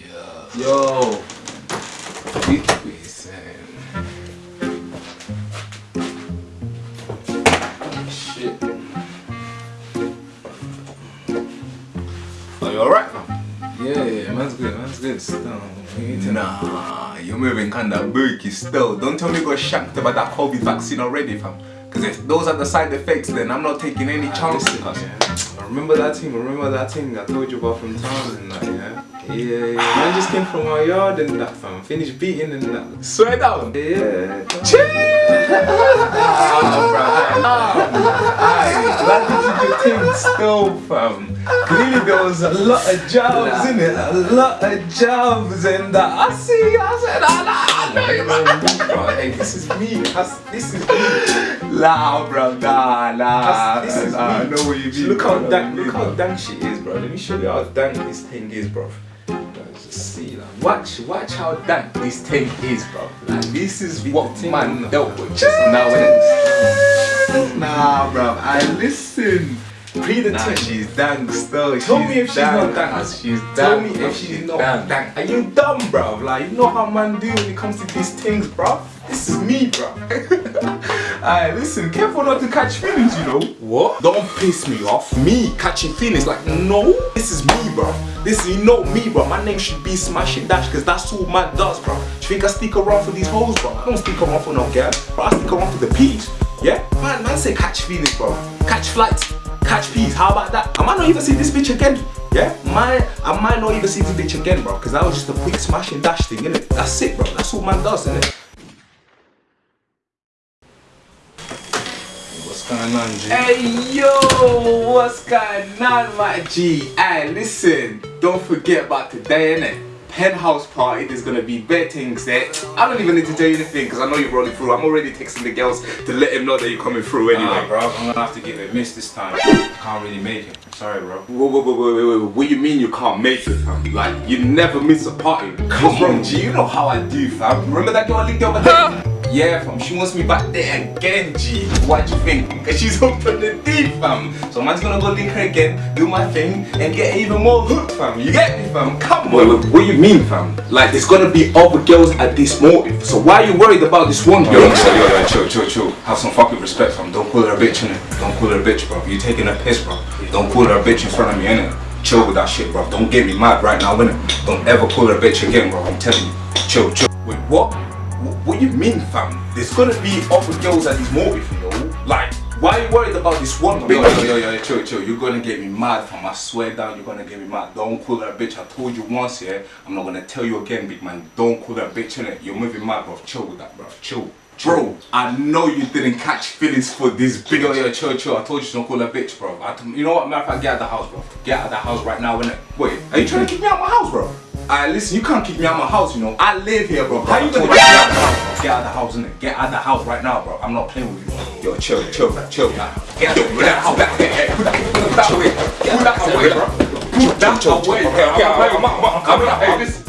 Yeah. Yo. Big Listen. Shit. Are you alright, Yeah, yeah, man's good, man's good. Still, Nah, you're moving kinda booky still. Don't tell me you got shanked about that COVID vaccine already, fam. Because if those are the side effects, then I'm not taking any chances. I remember that thing, I remember that thing I told you about from town and that, yeah? Yeah, yeah, man just came from our yard and that, fam. Finished beating and that. Swear down. Yeah. You did your thing still, fam. Clearly there was a lot of jobs in it, a lot of jobs, and uh, I see. I said, ah, nah, Bro, hey, this is me. This is me. nah, bro, nah, nah. This is nah, I me. know what you mean. Look how dank, know look how dank shit is, bro. Let me show you how dank this thing is, bro. See, like, Watch, watch how dank this thing is, bro. Like this is what man dealt with just now, Nah, bro. I listen. Pre the Nah, she's dank still. Tell me if she's not dank. She's dank. Tell me if she's not dank. dank. Are you dumb, bro? Like, you know how man do when it comes to these things, bro? This is me, bro. Alright, listen, careful not to catch feelings, you know. What? Don't piss me off. Me catching feelings like no. This is me, bro. This is you know me, bro. My name should be Smash and Dash because that's all man does, bro. Do you think I stick around for these hoes, bro? I don't stick around for no girl, bro. I stick around for the peas. Yeah? Man, man say catch feelings, bro. Catch flights. Catch peas. How about that? I might not even see this bitch again. Yeah? My, I might not even see this bitch again, bro. Because that was just a quick smash and dash thing, innit? That's it, bro. That's all man does, innit? What's going on, G? Hey yo, what's going on, my G? Hey, listen, don't forget about today, innit? Penthouse party, there's gonna be bad things there. I don't even need to tell you anything because I know you're rolling through. I'm already texting the girls to let them know that you're coming through anyway. Nah, bro, I'm gonna have to give it a miss this time. Can't really make it. Sorry, bro. Whoa, whoa, whoa, whoa, wait, wait, wait. What you mean you can't make it, fam? Like, you never miss a party. Come on, G, you know how I do, fam. Remember that girl I linked the other day? Yeah, fam, she wants me back there again, G. What do you think? Because she's up on the deep, fam. So man's gonna go link her again, do my thing, and get even more hooked, fam. You get me, fam? Come on. wait, what do you mean, fam? Like, there's gonna be other girls at this motive. So why are you worried about this one Yo, girl? yo, yo, yo, chill, chill, chill. Have some fucking respect, fam. Don't call her a bitch, innit? Don't call her a bitch, bro. You taking a piss, bro. Don't call her a bitch in front of me, innit? Chill with that shit, bro. Don't get me mad right now, innit? Don't ever call her a bitch again, bro. I'm telling you. Chill, chill. Wait, what? Wh- What do you mean, fam? There's gonna be other girls at this motive, you know? Like, why are you worried about this one Yo, bitch? yo, yo, yo, yo, chill, chill. You're gonna get me mad, fam. I swear down, you're gonna get me mad. Don't call her a bitch. I told you once, yeah. I'm not gonna tell you again, big man. Don't call a bitch, innit? You're moving mad, bro. Chill with that, bro. Chill. Bro, I know you didn't catch feelings for this bitch. Yo, yo, chill, chill. I told you don't call her a bitch, bro. I you know what? Matter of fact, get out of the house, bro. Get out of the house right now, innit? Wait, are you trying to kick me out my house, bro? Alright, listen, you can't kick me out of my house, you know. I live here, bro. How you gonna- get out of the house. Get out of the house, innit? Get out of the house right now, bro. I'm not playing with you. Yo, chill, chill, chill. Nah. Get out, out, get out, get out, get out, get out, get out, Put that away, bro. Put that away, bro. Okay, okay, I'm- I'm- I'm- Hey, listen.